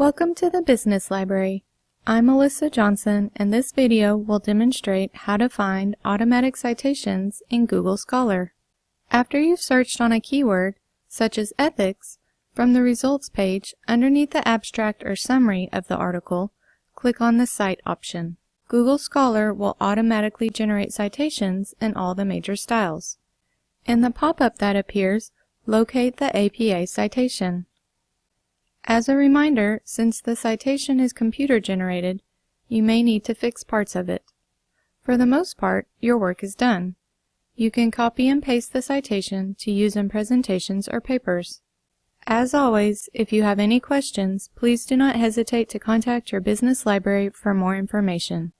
Welcome to the Business Library. I'm Melissa Johnson and this video will demonstrate how to find automatic citations in Google Scholar. After you've searched on a keyword, such as ethics, from the results page underneath the abstract or summary of the article, click on the Cite option. Google Scholar will automatically generate citations in all the major styles. In the pop-up that appears, locate the APA citation. As a reminder, since the citation is computer generated, you may need to fix parts of it. For the most part, your work is done. You can copy and paste the citation to use in presentations or papers. As always, if you have any questions, please do not hesitate to contact your business library for more information.